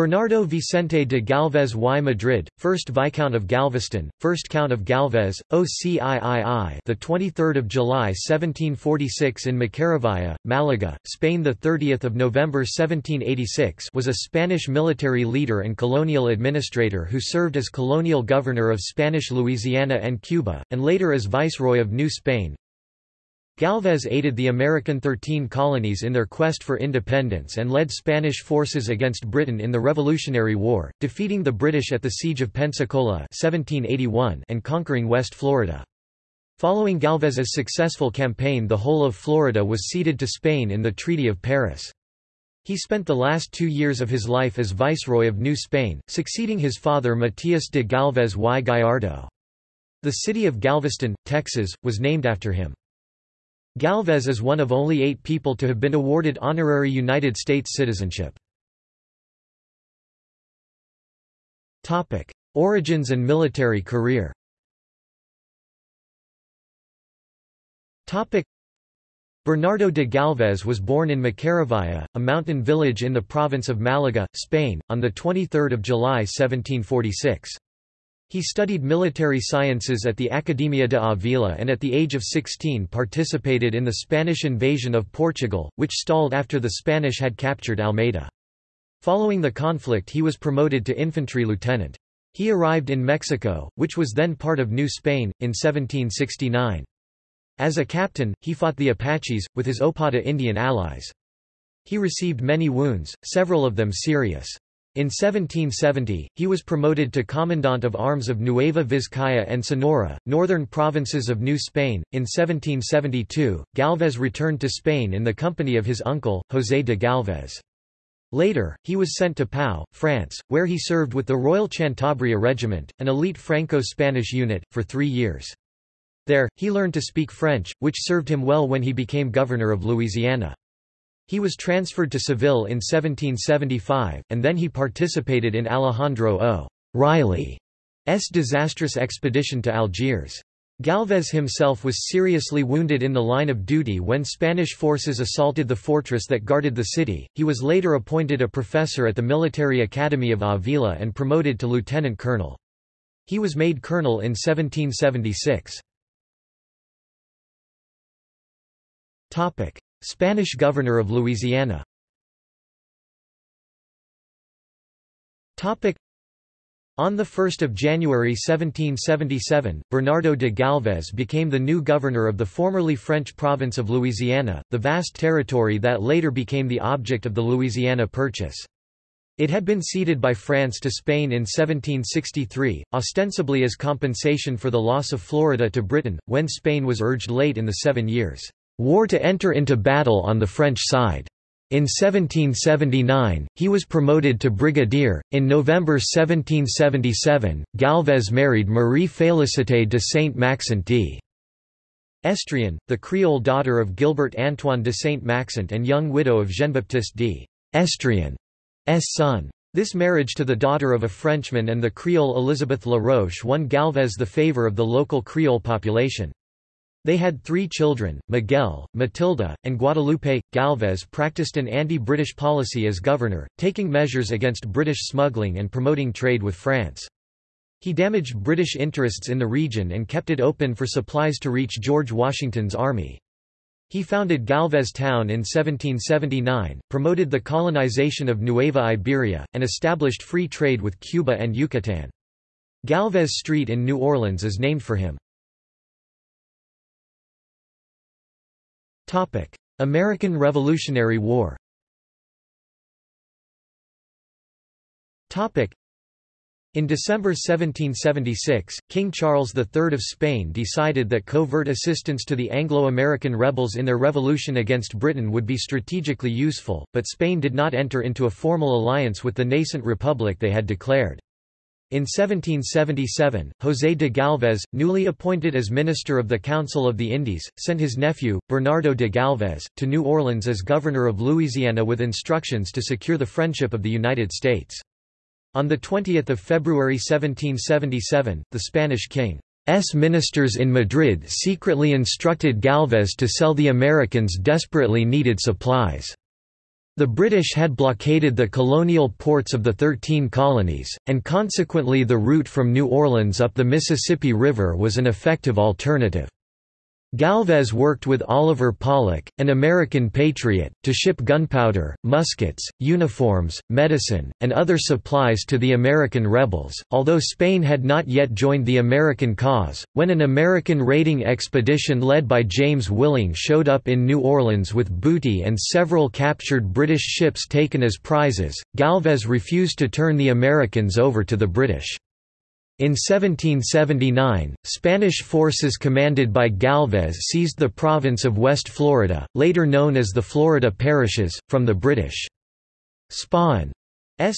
Bernardo Vicente de Galvez y Madrid, 1st Viscount of Galveztown, 1st Count of Galvez, OCIII, the 23rd of July 1746 in Macharaviaya, Malaga, Spain, the 30th of November 1786, was a Spanish military leader and colonial administrator who served as colonial governor of Spanish Louisiana and Cuba, and later as viceroy of New Spain. Galvez aided the American Thirteen Colonies in their quest for independence and led Spanish forces against Britain in the Revolutionary War, defeating the British at the Siege of Pensacola 1781 and conquering West Florida. Following Galvez's successful campaign the whole of Florida was ceded to Spain in the Treaty of Paris. He spent the last two years of his life as Viceroy of New Spain, succeeding his father Matias de Galvez y Gallardo. The city of Galveston, Texas, was named after him. Galvez is one of only eight people to have been awarded honorary United States citizenship. Origins and military career Bernardo de Galvez was born in Macharaviaya, a mountain village in the province of Malaga, Spain, on 23 July 1746. He studied military sciences at the Academia de Avila and at the age of 16 participated in the Spanish invasion of Portugal, which stalled after the Spanish had captured Almeida. Following the conflict he was promoted to infantry lieutenant. He arrived in Mexico, which was then part of New Spain, in 1769. As a captain, he fought the Apaches, with his Opata Indian allies. He received many wounds, several of them serious. In 1770, he was promoted to Commandant of Arms of Nueva Vizcaya and Sonora, northern provinces of New Spain. In 1772, Galvez returned to Spain in the company of his uncle, José de Galvez. Later, he was sent to Pau, France, where he served with the Royal Cantabria Regiment, an elite Franco-Spanish unit, for three years. There, he learned to speak French, which served him well when he became governor of Louisiana. He was transferred to Seville in 1775, and then he participated in Alejandro O. Riley's disastrous expedition to Algiers. Galvez himself was seriously wounded in the line of duty when Spanish forces assaulted the fortress that guarded the city. He was later appointed a professor at the Military Academy of Avila and promoted to lieutenant colonel. He was made colonel in 1776. Topic: Spanish governor of Louisiana. On 1 January 1777, Bernardo de Galvez became the new governor of the formerly French province of Louisiana, the vast territory that later became the object of the Louisiana Purchase. It had been ceded by France to Spain in 1763, ostensibly as compensation for the loss of Florida to Britain, when Spain was urged late in the Seven Years' war to enter into battle on the French side. In 1779, he was promoted to brigadier. In November 1777, Galvez married Marie Félicité de Saint-Maxent d. Estrian, the Creole daughter of Gilbert Antoine de Saint-Maxent and young widow of Jean-Baptiste d. Estrian's son. This marriage to the daughter of a Frenchman and the Creole Elizabeth La Roche won Galvez the favor of the local Creole population. They had three children, Miguel, Matilda, and Guadalupe. Galvez practiced an anti-British policy as governor, taking measures against British smuggling and promoting trade with France. He damaged British interests in the region and kept it open for supplies to reach George Washington's army. He founded Galvez Town in 1779, promoted the colonization of Nueva Iberia, and established free trade with Cuba and Yucatan. Galvez Street in New Orleans is named for him. American Revolutionary War in December 1776, King Charles III of Spain decided that covert assistance to the Anglo-American rebels in their revolution against Britain would be strategically useful, but Spain did not enter into a formal alliance with the nascent republic they had declared. In 1777, José de Galvez, newly appointed as Minister of the Council of the Indies, sent his nephew, Bernardo de Galvez, to New Orleans as Governor of Louisiana with instructions to secure the friendship of the United States. On 20 February 1777, the Spanish king's ministers in Madrid secretly instructed Galvez to sell the Americans desperately needed supplies. The British had blockaded the colonial ports of the Thirteen Colonies, and consequently the route from New Orleans up the Mississippi River was an effective alternative. Galvez worked with Oliver Pollock, an American patriot, to ship gunpowder, muskets, uniforms, medicine, and other supplies to the American rebels, although Spain had not yet joined the American cause. When an American raiding expedition led by James Willing showed up in New Orleans with booty and several captured British ships taken as prizes, Galvez refused to turn the Americans over to the British. In 1779, Spanish forces commanded by Galvez seized the province of West Florida, later known as the Florida Parishes, from the British. Spain's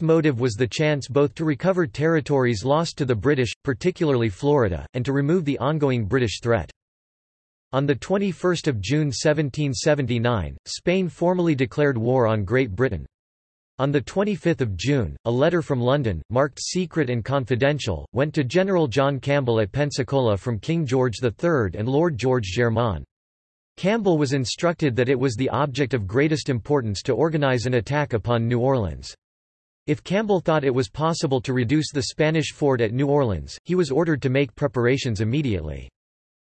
motive was the chance both to recover territories lost to the British, particularly Florida, and to remove the ongoing British threat. On 21 June 1779, Spain formally declared war on Great Britain. On 25 June, a letter from London, marked secret and confidential, went to General John Campbell at Pensacola from King George III and Lord George Germain. Campbell was instructed that it was the object of greatest importance to organize an attack upon New Orleans. If Campbell thought it was possible to reduce the Spanish fort at New Orleans, he was ordered to make preparations immediately.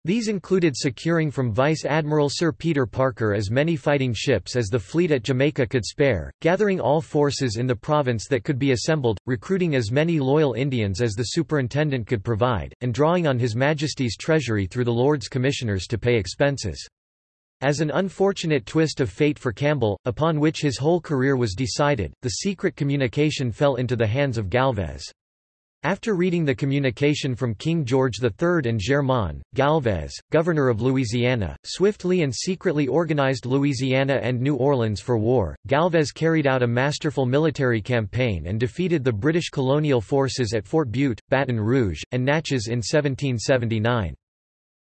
These included securing from Vice Admiral Sir Peter Parker as many fighting ships as the fleet at Jamaica could spare, gathering all forces in the province that could be assembled, recruiting as many loyal Indians as the superintendent could provide, and drawing on His Majesty's treasury through the Lords Commissioners to pay expenses. As an unfortunate twist of fate for Campbell, upon which his whole career was decided, the secret communication fell into the hands of Galvez. After reading the communication from King George III and Germain, Galvez, governor of Louisiana, swiftly and secretly organized Louisiana and New Orleans for war. Galvez carried out a masterful military campaign and defeated the British colonial forces at Fort Bute, Baton Rouge, and Natchez in 1779.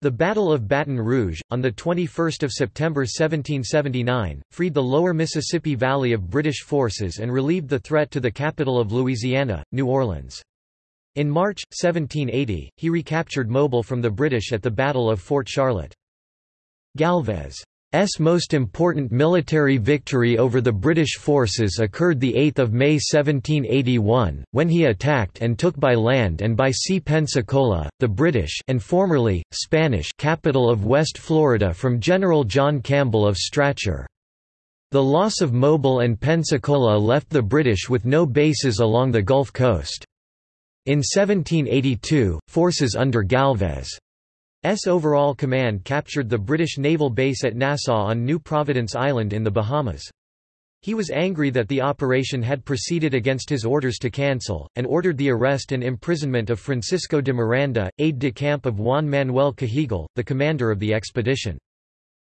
The Battle of Baton Rouge, on 21 September 1779, freed the lower Mississippi Valley of British forces and relieved the threat to the capital of Louisiana, New Orleans. In March, 1780, he recaptured Mobile from the British at the Battle of Fort Charlotte. Galvez's most important military victory over the British forces occurred 8 May 1781, when he attacked and took by land and by sea Pensacola, the British and formerly, Spanish capital of West Florida from General John Campbell of Strachur. The loss of Mobile and Pensacola left the British with no bases along the Gulf Coast. In 1782, forces under Galvez's overall command captured the British naval base at Nassau on New Providence Island in the Bahamas. He was angry that the operation had proceeded against his orders to cancel, and ordered the arrest and imprisonment of Francisco de Miranda, aide-de-camp of Juan Manuel Cajigal, the commander of the expedition.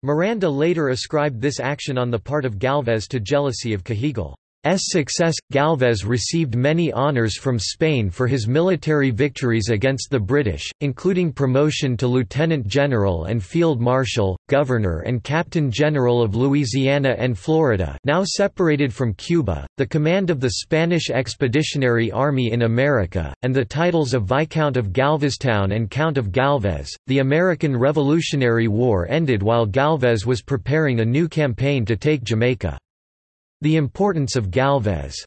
Miranda later ascribed this action on the part of Galvez to jealousy of Cajigal. Success, Galvez received many honours from Spain for his military victories against the British, including promotion to lieutenant general and field marshal, governor and captain general of Louisiana and Florida now separated from Cuba, the command of the Spanish Expeditionary Army in America, and the titles of Viscount of Galveztown and Count of Galvez. The American Revolutionary War ended while Galvez was preparing a new campaign to take Jamaica. The importance of Galvez's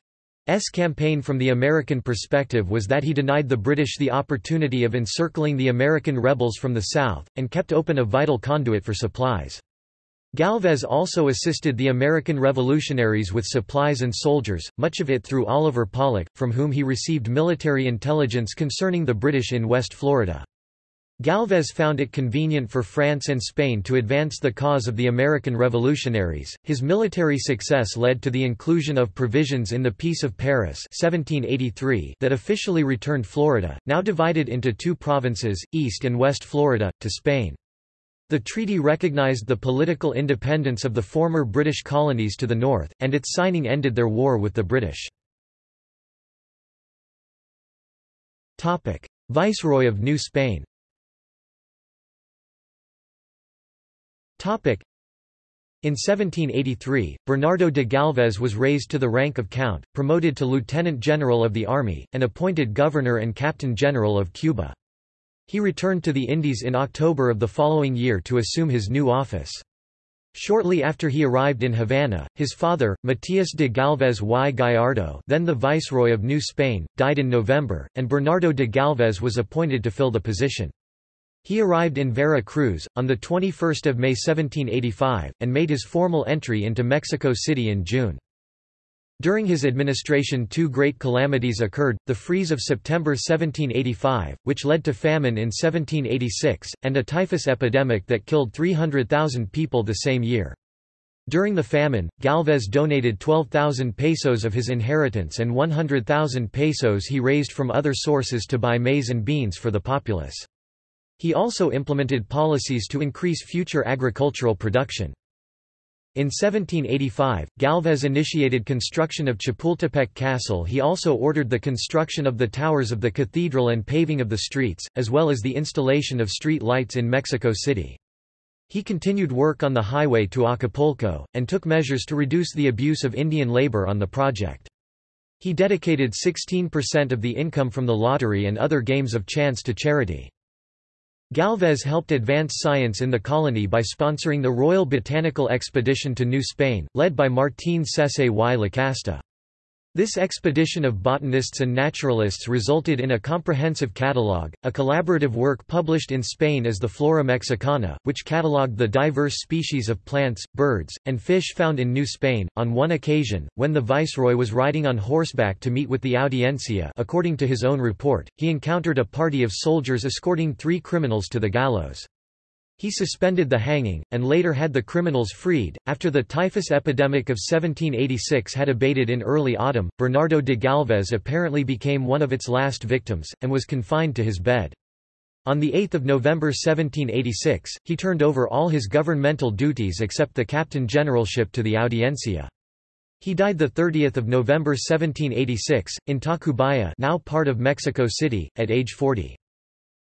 campaign from the American perspective was that he denied the British the opportunity of encircling the American rebels from the south, and kept open a vital conduit for supplies. Galvez also assisted the American revolutionaries with supplies and soldiers, much of it through Oliver Pollock, from whom he received military intelligence concerning the British in West Florida. Galvez found it convenient for France and Spain to advance the cause of the American revolutionaries. His military success led to the inclusion of provisions in the Peace of Paris 1783 that officially returned Florida, now divided into two provinces, East and West Florida, to Spain. The treaty recognized the political independence of the former British colonies to the north, and its signing ended their war with the British. Viceroy of New Spain In 1783, Bernardo de Galvez was raised to the rank of count, promoted to lieutenant general of the army, and appointed governor and captain general of Cuba. He returned to the Indies in October of the following year to assume his new office. Shortly after he arrived in Havana, his father, Matias de Galvez y Gallardo then the Viceroy of New Spain, died in November, and Bernardo de Galvez was appointed to fill the position. He arrived in Vera Cruz, on 21 May 1785, and made his formal entry into Mexico City in June. During his administration two great calamities occurred, the freeze of September 1785, which led to famine in 1786, and a typhus epidemic that killed 300,000 people the same year. During the famine, Galvez donated 12,000 pesos of his inheritance and 100,000 pesos he raised from other sources to buy maize and beans for the populace. He also implemented policies to increase future agricultural production. In 1785, Galvez initiated construction of Chapultepec Castle he also ordered the construction of the towers of the cathedral and paving of the streets, as well as the installation of street lights in Mexico City. He continued work on the highway to Acapulco, and took measures to reduce the abuse of Indian labor on the project. He dedicated 16% of the income from the lottery and other games of chance to charity. Galvez helped advance science in the colony by sponsoring the Royal Botanical Expedition to New Spain, led by Martín Sessé y Lacasta. This expedition of botanists and naturalists resulted in a comprehensive catalogue, a collaborative work published in Spain as the Flora Mexicana, which catalogued the diverse species of plants, birds, and fish found in New Spain. On one occasion, when the viceroy was riding on horseback to meet with the audiencia, according to his own report, he encountered a party of soldiers escorting three criminals to the gallows. He suspended the hanging, and later had the criminals freed. After the typhus epidemic of 1786 had abated in early autumn, Bernardo de Galvez apparently became one of its last victims, and was confined to his bed. On 8 November 1786, he turned over all his governmental duties except the captain generalship to the Audiencia. He died 30 November 1786, in Tacubaya now part of Mexico City, at age 40.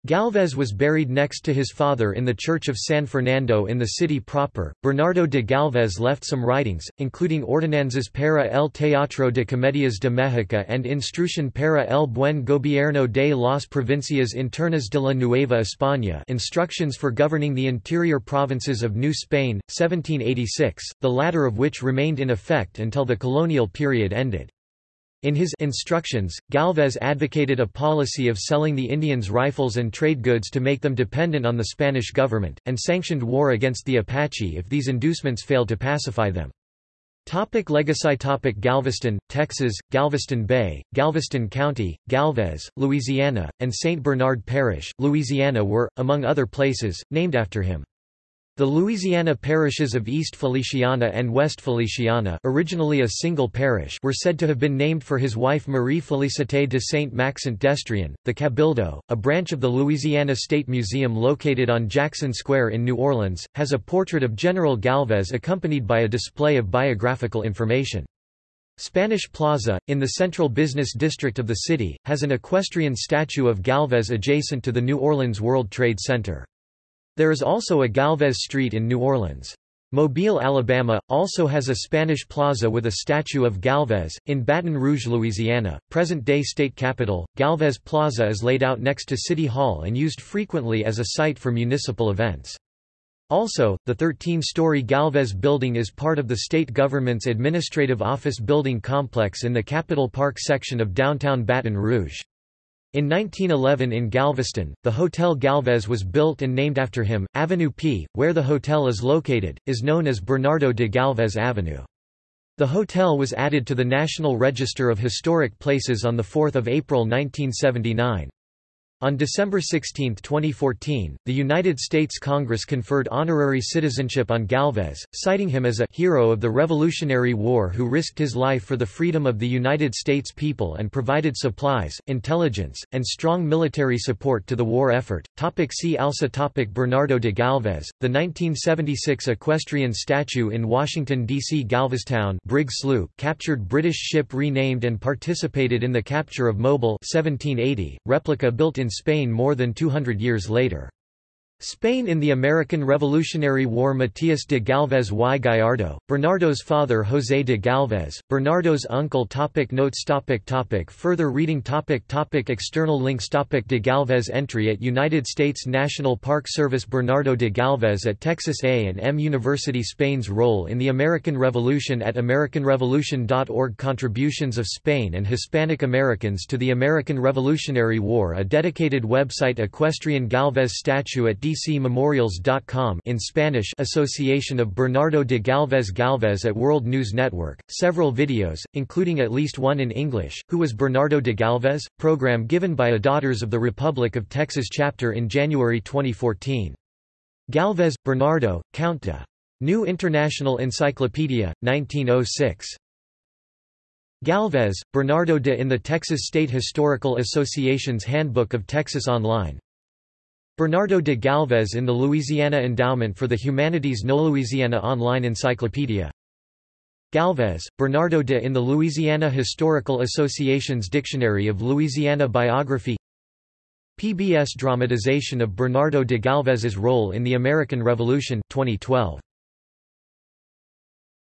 Galvez was buried next to his father in the Church of San Fernando in the city proper. Bernardo de Galvez left some writings, including Ordenanzas para el Teatro de Comedias de México and Instrucción para el buen gobierno de las provincias internas de la Nueva España Instructions for governing the interior provinces of New Spain, 1786, the latter of which remained in effect until the colonial period ended. In his instructions, Galvez advocated a policy of selling the Indians rifles and trade goods to make them dependent on the Spanish government, and sanctioned war against the Apache if these inducements failed to pacify them. Topic legacy topic Galveston, Texas, Galveston Bay, Galveston County, Galvez, Louisiana, and St. Bernard Parish, Louisiana were, among other places, named after him. The Louisiana parishes of East Feliciana and West Feliciana originally a single parish were said to have been named for his wife Marie Félicité de Saint-Maxent d'Estréhan. The Cabildo, a branch of the Louisiana State Museum located on Jackson Square in New Orleans, has a portrait of General Galvez accompanied by a display of biographical information. Spanish Plaza, in the central business district of the city, has an equestrian statue of Galvez adjacent to the New Orleans World Trade Center. There is also a Galvez Street in New Orleans. Mobile, Alabama, also has a Spanish plaza with a statue of Galvez. In Baton Rouge, Louisiana, present day state capital, Galvez Plaza is laid out next to City Hall and used frequently as a site for municipal events. Also, the 13-story Galvez building is part of the state government's administrative office building complex in the Capitol Park section of downtown Baton Rouge. In 1911 in Galveston, the Hotel Galvez was built and named after him. Avenue P, where the hotel is located, is known as Bernardo de Galvez Avenue. The hotel was added to the National Register of Historic Places on 4 April 1979. On December 16, 2014, the United States Congress conferred honorary citizenship on Galvez, citing him as a «hero of the Revolutionary War who risked his life for the freedom of the United States people and provided supplies, intelligence, and strong military support to the war effort». Topic see also topic Bernardo de Galvez, the 1976 equestrian statue in Washington, D.C. Galveztown brig sloop captured British ship renamed and participated in the capture of Mobile 1780, replica built in in Spain more than 200 years later. Spain in the American Revolutionary War Matias de Galvez y Gallardo, Bernardo's father José de Galvez, Bernardo's uncle topic Notes topic topic Further reading topic topic External links topic De Galvez Entry at United States National Park Service Bernardo de Galvez at Texas A&M University Spain's role in the American Revolution at AmericanRevolution.org Contributions of Spain and Hispanic Americans to the American Revolutionary War A dedicated website Equestrian Galvez statue at dcmemorials.com in Spanish Association of Bernardo de Galvez Galvez at World News Network, several videos, including at least one in English, Who was Bernardo de Galvez? program given by a Daughters of the Republic of Texas chapter in January 2014. Galvez, Bernardo, Count de. New International Encyclopedia, 1906. Galvez, Bernardo de in the Texas State Historical Association's Handbook of Texas Online Bernardo de Galvez in the Louisiana Endowment for the Humanities KnowLouisiana Online Encyclopedia Galvez, Bernardo de in the Louisiana Historical Association's Dictionary of Louisiana Biography PBS dramatization of Bernardo de Galvez's role in the American Revolution 2012.